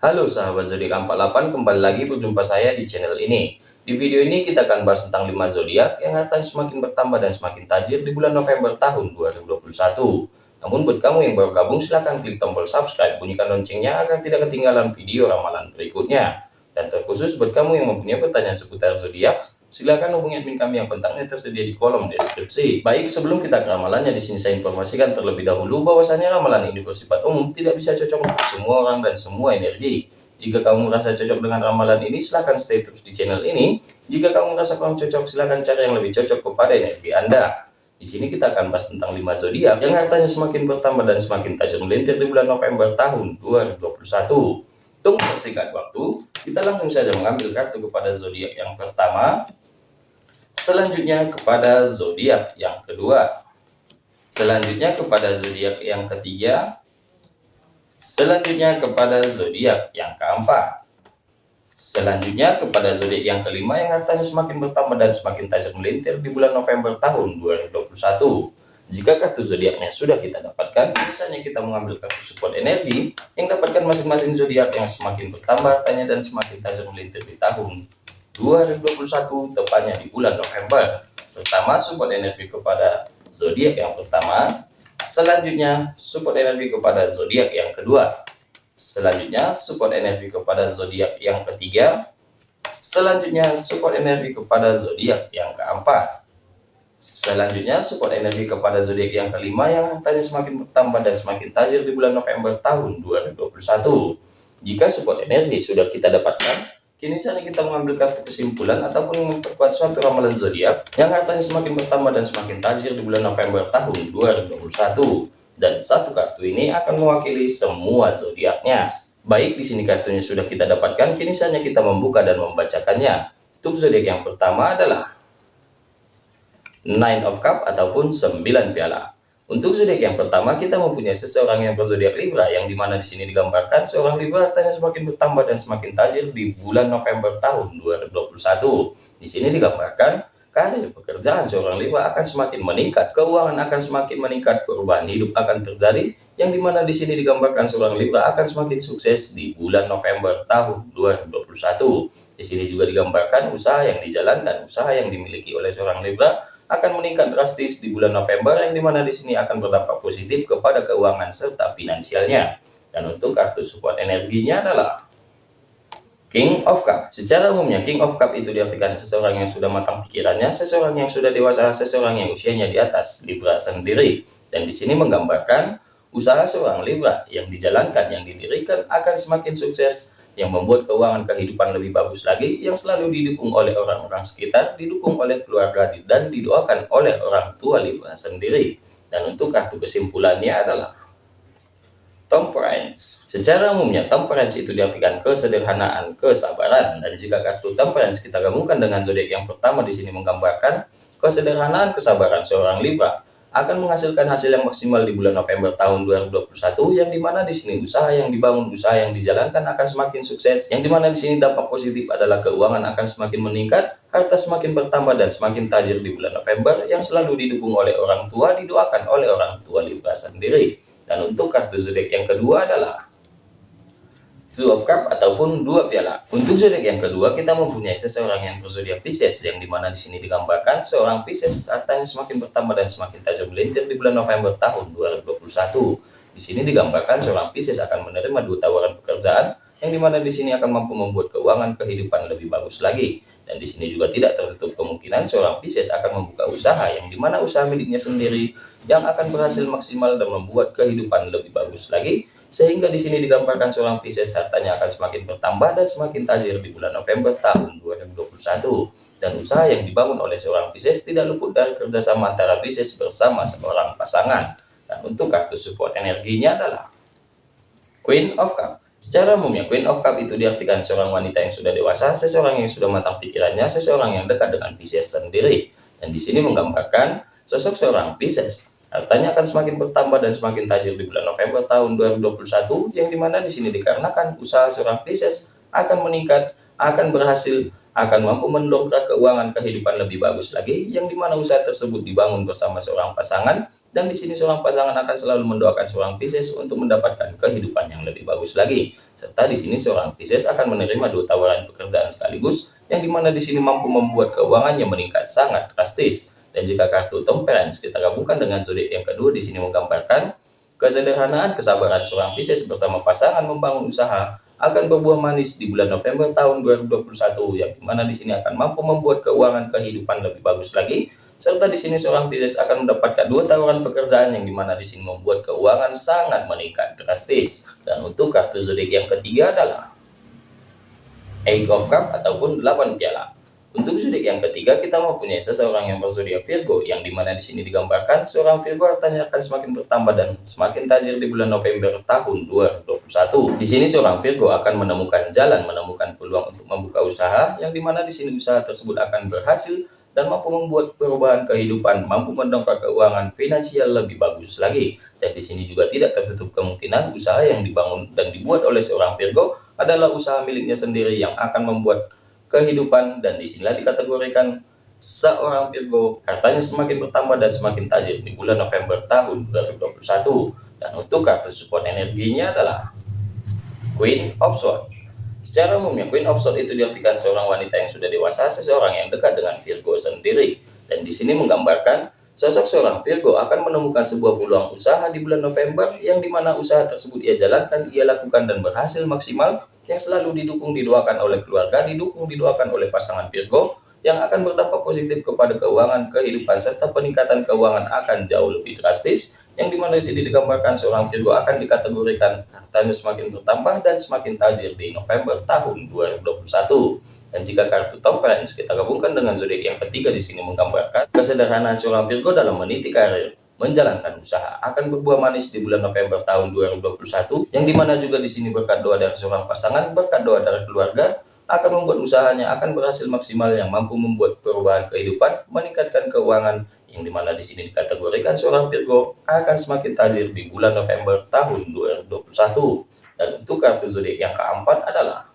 Halo sahabat zodiak 48, kembali lagi berjumpa saya di channel ini. Di video ini kita akan bahas tentang 5 zodiak yang hartanya semakin bertambah dan semakin tajir di bulan November tahun 2021. Namun buat kamu yang baru gabung silahkan klik tombol subscribe, bunyikan loncengnya agar tidak ketinggalan video ramalan berikutnya. Dan terkhusus buat kamu yang mempunyai pertanyaan seputar zodiak, Silakan hubungi admin kami yang kontaknya tersedia di kolom deskripsi. Baik, sebelum kita ke ramalannya, di sini saya informasikan terlebih dahulu bahwasanya ramalan ini bersifat umum, tidak bisa cocok untuk semua orang dan semua energi. Jika kamu merasa cocok dengan ramalan ini, silahkan stay terus di channel ini. Jika kamu merasa kurang cocok, silahkan cari yang lebih cocok kepada energi Anda. Di sini kita akan bahas tentang 5 zodiak yang hartanya semakin bertambah dan semakin tajam melintir di bulan November tahun 2021. Tunggu persingkat waktu, kita langsung saja mengambil kartu kepada zodiak yang pertama, Selanjutnya kepada zodiak yang kedua. Selanjutnya kepada zodiak yang ketiga. Selanjutnya kepada zodiak yang keempat. Selanjutnya kepada zodiak yang kelima yang hartanya semakin bertambah dan semakin tajam melintir di bulan November tahun 2021. Jika kartu zodiaknya sudah kita dapatkan, misalnya kita mengambil kartu support energi yang dapatkan masing-masing zodiak yang semakin bertambah tanya dan semakin tajam melintir di tahun 2021 tepatnya di bulan November. Pertama support energi kepada zodiak yang pertama, selanjutnya support energi kepada zodiak yang kedua, selanjutnya support energi kepada zodiak yang ketiga, selanjutnya support energi kepada zodiak yang keempat. Selanjutnya support energi kepada zodiak yang kelima yang tadi semakin bertambah dan semakin tajir di bulan November tahun 2021. Jika support energi sudah kita dapatkan, Kini saatnya kita mengambil kartu kesimpulan ataupun memperkuat suatu ramalan zodiak yang hartanya semakin bertambah dan semakin tajir di bulan November tahun 2021. Dan satu kartu ini akan mewakili semua zodiaknya. Baik, di sini kartunya sudah kita dapatkan, kini saatnya kita membuka dan membacakannya. Untuk zodiak yang pertama adalah Nine of Cup ataupun 9 piala. Untuk zodiak yang pertama, kita mempunyai seseorang yang berzodiak Libra, yang di mana di sini digambarkan seorang Libra hartanya semakin bertambah dan semakin tajir di bulan November tahun 2021. Di sini digambarkan karir pekerjaan seorang Libra akan semakin meningkat, keuangan akan semakin meningkat, perubahan hidup akan terjadi, yang di mana di sini digambarkan seorang Libra akan semakin sukses di bulan November tahun 2021. Di sini juga digambarkan usaha yang dijalankan, usaha yang dimiliki oleh seorang Libra akan meningkat drastis di bulan November yang di mana di sini akan berdampak positif kepada keuangan serta finansialnya. Dan untuk kartu support energinya adalah King of Cup. Secara umumnya King of Cup itu diartikan seseorang yang sudah matang pikirannya, seseorang yang sudah dewasa, seseorang yang usianya di atas Libra sendiri. Dan di sini menggambarkan usaha seorang Libra yang dijalankan, yang didirikan akan semakin sukses yang membuat keuangan kehidupan lebih bagus lagi, yang selalu didukung oleh orang-orang sekitar, didukung oleh keluarga, dan didoakan oleh orang tua Libra sendiri. Dan untuk kartu kesimpulannya adalah Temperance. Secara umumnya, temperance itu diartikan kesederhanaan, kesabaran. Dan jika kartu temperance kita gabungkan dengan zodiak yang pertama di sini menggambarkan kesederhanaan, kesabaran seorang Libra akan menghasilkan hasil yang maksimal di bulan November tahun 2021 yang di mana di sini usaha yang dibangun usaha yang dijalankan akan semakin sukses. Yang di mana di sini dampak positif adalah keuangan akan semakin meningkat harta semakin bertambah dan semakin tajir di bulan November yang selalu didukung oleh orang tua didoakan oleh orang tua Libra sendiri. Dan untuk kartu zodiak yang kedua adalah Two of Cup ataupun dua piala. Untuk zodiak yang kedua, kita mempunyai seseorang yang berzodiak Pisces, yang di mana di sini digambarkan seorang Pisces hartanya semakin bertambah dan semakin tajam melintir di bulan November tahun 2021. Di sini digambarkan seorang Pisces akan menerima dua tawaran pekerjaan, yang di mana di sini akan mampu membuat keuangan kehidupan lebih bagus lagi. Dan di sini juga tidak tertutup kemungkinan seorang Pisces akan membuka usaha, yang di mana usaha miliknya sendiri yang akan berhasil maksimal dan membuat kehidupan lebih bagus lagi sehingga di sini digambarkan seorang Pisces hartanya akan semakin bertambah dan semakin tajir di bulan November tahun 2021. Dan usaha yang dibangun oleh seorang Pisces tidak luput dari kerjasama antara Pisces bersama seorang pasangan. Dan untuk kartu support energinya adalah Queen of Cup. Secara umumnya, Queen of Cup itu diartikan seorang wanita yang sudah dewasa, seseorang yang sudah matang pikirannya, seseorang yang dekat dengan Pisces sendiri. Dan di sini menggambarkan sosok seorang Pisces Hartanya akan semakin bertambah dan semakin tajir di bulan November tahun 2021 yang di mana di sini dikarenakan usaha seorang Pisces akan meningkat, akan berhasil, akan mampu mendongkrak keuangan kehidupan lebih bagus lagi, yang di mana usaha tersebut dibangun bersama seorang pasangan, dan di sini seorang pasangan akan selalu mendoakan seorang Pisces untuk mendapatkan kehidupan yang lebih bagus lagi. Serta di sini seorang Pisces akan menerima dua tawaran pekerjaan sekaligus, yang di mana di sini mampu membuat keuangannya meningkat sangat drastis. Dan jika kartu Temperance kita gabungkan dengan zodiak yang kedua di sini menggambarkan kesederhanaan, kesabaran seorang Pisces bersama pasangan membangun usaha akan berbuah manis di bulan November tahun 2021 yang di mana di sini akan mampu membuat keuangan kehidupan lebih bagus lagi. Serta di sini seorang Pisces akan mendapatkan dua tawaran pekerjaan yang di mana di sini membuat keuangan sangat meningkat drastis. Dan untuk kartu zodiak yang ketiga adalah Eight of Cup ataupun 8 piala untuk zodiak yang ketiga, kita mempunyai seseorang yang berzodiak Virgo, yang di mana di sini digambarkan seorang Virgo hartanya akan semakin bertambah dan semakin tajir di bulan November tahun 2021. Di sini seorang Virgo akan menemukan jalan, menemukan peluang untuk membuka usaha, yang di mana di sini usaha tersebut akan berhasil dan mampu membuat perubahan kehidupan, mampu mendongkrak keuangan finansial lebih bagus lagi. Dan di sini juga tidak tertutup kemungkinan usaha yang dibangun dan dibuat oleh seorang Virgo adalah usaha miliknya sendiri yang akan membuat kehidupan dan di sinilah dikategorikan seorang Virgo. Hartanya semakin bertambah dan semakin tajir di bulan November tahun 2021 dan untuk kartu support energinya adalah Queen of Swords. Secara umumnya Queen of Swords itu diartikan seorang wanita yang sudah dewasa seseorang yang dekat dengan Virgo sendiri. Dan di sini menggambarkan Sosok seorang Virgo akan menemukan sebuah peluang usaha di bulan November yang di mana usaha tersebut ia jalankan, ia lakukan dan berhasil maksimal yang selalu didukung didoakan oleh keluarga, didukung didoakan oleh pasangan Virgo yang akan berdampak positif kepada keuangan, kehidupan, serta peningkatan keuangan akan jauh lebih drastis yang di mana di sini digambarkan seorang Virgo akan dikategorikan hartanya semakin bertambah dan semakin tajir di November tahun 2021. Dan jika kartu temperance kita gabungkan dengan zodiak yang ketiga di sini menggambarkan kesederhanaan seorang Virgo dalam meniti karir, menjalankan usaha akan berbuah manis di bulan November tahun 2021 yang di mana juga di sini berkat doa dari seorang pasangan, berkat doa dari keluarga akan membuat usahanya akan berhasil maksimal yang mampu membuat perubahan kehidupan, meningkatkan keuangan yang di mana di sini dikategorikan seorang Virgo akan semakin tajir di bulan November tahun 2021. Dan untuk kartu zodiak yang keempat adalah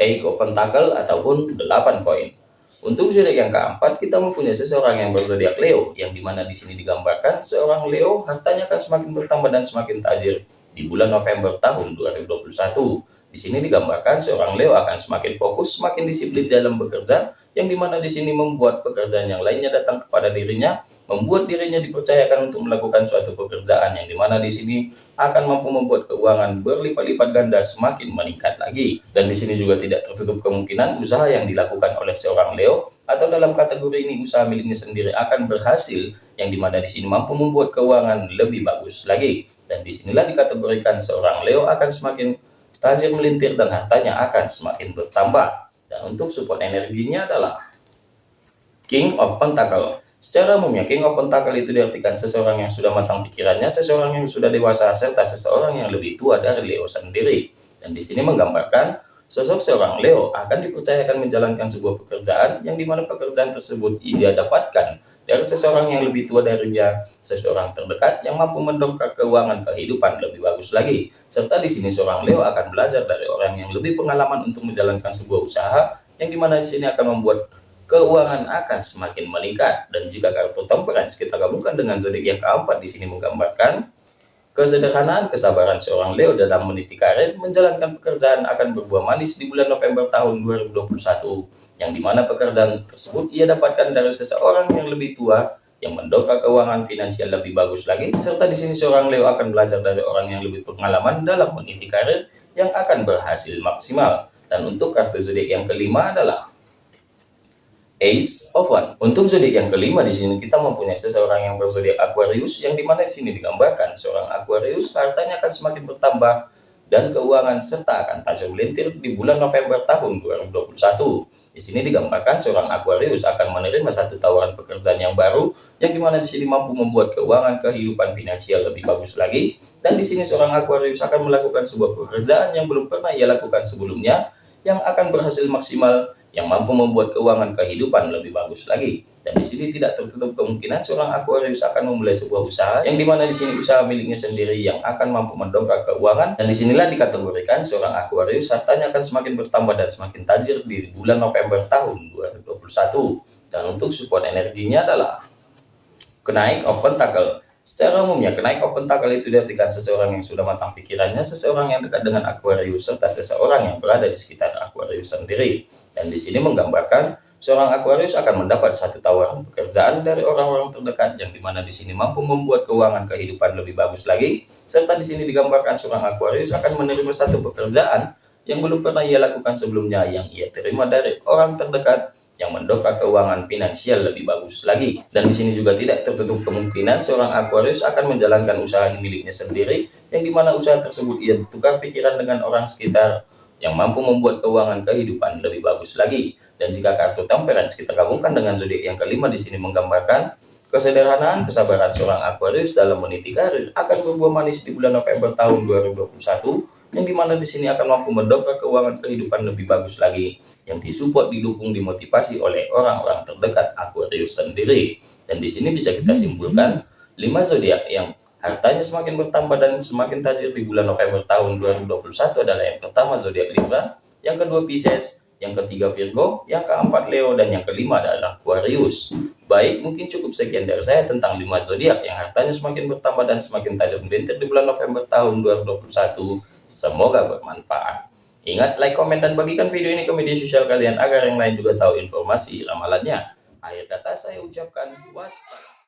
Eiko Pentakel ataupun 8 koin. Untuk zodiak yang keempat, kita mempunyai seseorang yang berzodiak Leo, yang di mana di sini digambarkan seorang Leo hartanya akan semakin bertambah dan semakin tajir di bulan November tahun 2021. Di sini digambarkan seorang Leo akan semakin fokus, semakin disiplin dalam bekerja, yang di mana di sini membuat pekerjaan yang lainnya datang kepada dirinya, membuat dirinya dipercayakan untuk melakukan suatu pekerjaan yang di mana di sini akan mampu membuat keuangan berlipat-lipat ganda semakin meningkat lagi. Dan di sini juga tidak tertutup kemungkinan usaha yang dilakukan oleh seorang Leo atau dalam kategori ini usaha miliknya sendiri akan berhasil yang di mana di sini mampu membuat keuangan lebih bagus lagi. Dan di sinilah dikategorikan seorang Leo akan semakin tajir melintir dan hartanya akan semakin bertambah. Dan untuk support energinya adalah King of Pentacle. Secara umumnya, King of Pentacle itu diartikan seseorang yang sudah matang pikirannya, seseorang yang sudah dewasa, serta seseorang yang lebih tua dari Leo sendiri. Dan di sini menggambarkan sosok seorang Leo akan dipercayakan menjalankan sebuah pekerjaan yang di mana pekerjaan tersebut ia dapatkan dari seseorang yang lebih tua darinya, seseorang terdekat yang mampu mendongkrak keuangan kehidupan lebih bagus lagi. Serta di sini seorang Leo akan belajar dari orang yang lebih pengalaman untuk menjalankan sebuah usaha yang di mana di sini akan membuat keuangan akan semakin meningkat. Dan jika kartu temperance kita gabungkan dengan zodiak yang keempat di sini menggambarkan Kesederhanaan kesabaran seorang Leo dalam meniti karir menjalankan pekerjaan akan berbuah manis di bulan November tahun 2021, yang di mana pekerjaan tersebut ia dapatkan dari seseorang yang lebih tua yang mendongkrak keuangan finansial lebih bagus lagi, serta di sini seorang Leo akan belajar dari orang yang lebih pengalaman dalam meniti karir yang akan berhasil maksimal. Dan untuk kartu zodiak yang kelima adalah Ace of One. Untuk zodiak yang kelima di sini kita mempunyai seseorang yang berzodiak Aquarius yang di mana di sini digambarkan seorang Aquarius hartanya akan semakin bertambah dan keuangan serta akan tajam melintir di bulan November tahun 2021. Di sini digambarkan seorang Aquarius akan menerima satu tawaran pekerjaan yang baru yang di mana di sini mampu membuat keuangan kehidupan finansial lebih bagus lagi dan di sini seorang Aquarius akan melakukan sebuah pekerjaan yang belum pernah ia lakukan sebelumnya yang akan berhasil maksimal yang mampu membuat keuangan kehidupan lebih bagus lagi. Dan di sini tidak tertutup kemungkinan seorang Aquarius akan memulai sebuah usaha yang di mana di sini usaha miliknya sendiri yang akan mampu mendongkrak keuangan. Dan di sinilah dikategorikan seorang Aquarius hartanya akan semakin bertambah dan semakin tajir di bulan November tahun 2021. Dan untuk support energinya adalah kenaik open tackle. Secara umumnya, kenaik open tackle itu diartikan seseorang yang sudah matang pikirannya, seseorang yang dekat dengan Aquarius, serta seseorang yang berada di sekitar Aquarius sendiri. Dan di sini menggambarkan seorang Aquarius akan mendapat satu tawaran pekerjaan dari orang-orang terdekat yang di mana di sini mampu membuat keuangan kehidupan lebih bagus lagi. Serta di sini digambarkan seorang Aquarius akan menerima satu pekerjaan yang belum pernah ia lakukan sebelumnya yang ia terima dari orang terdekat yang mendongkrak keuangan finansial lebih bagus lagi. Dan di sini juga tidak tertutup kemungkinan seorang Aquarius akan menjalankan usaha miliknya sendiri, yang di mana usaha tersebut ia tukar pikiran dengan orang sekitar yang mampu membuat keuangan kehidupan lebih bagus lagi. Dan jika kartu temperance kita gabungkan dengan zodiak yang kelima di sini menggambarkan kesederhanaan, kesabaran seorang Aquarius dalam meniti karir akan berbuah manis di bulan November tahun 2021 yang di mana di sini akan mampu mendongkrak keuangan kehidupan lebih bagus lagi yang disupport didukung dimotivasi oleh orang-orang terdekat Aquarius sendiri dan di sini bisa kita simpulkan lima zodiak yang hartanya semakin bertambah dan semakin tajir di bulan November tahun 2021 adalah yang pertama zodiak Libra yang kedua Pisces yang ketiga Virgo, yang keempat Leo, dan yang kelima adalah Aquarius. Baik, mungkin cukup sekian dari saya tentang lima zodiak yang hartanya semakin bertambah dan semakin tajam melintir di bulan November tahun 2021. Semoga bermanfaat. Ingat, like, komen, dan bagikan video ini ke media sosial kalian agar yang lain juga tahu informasi ramalannya. Akhir kata saya ucapkan wassalam.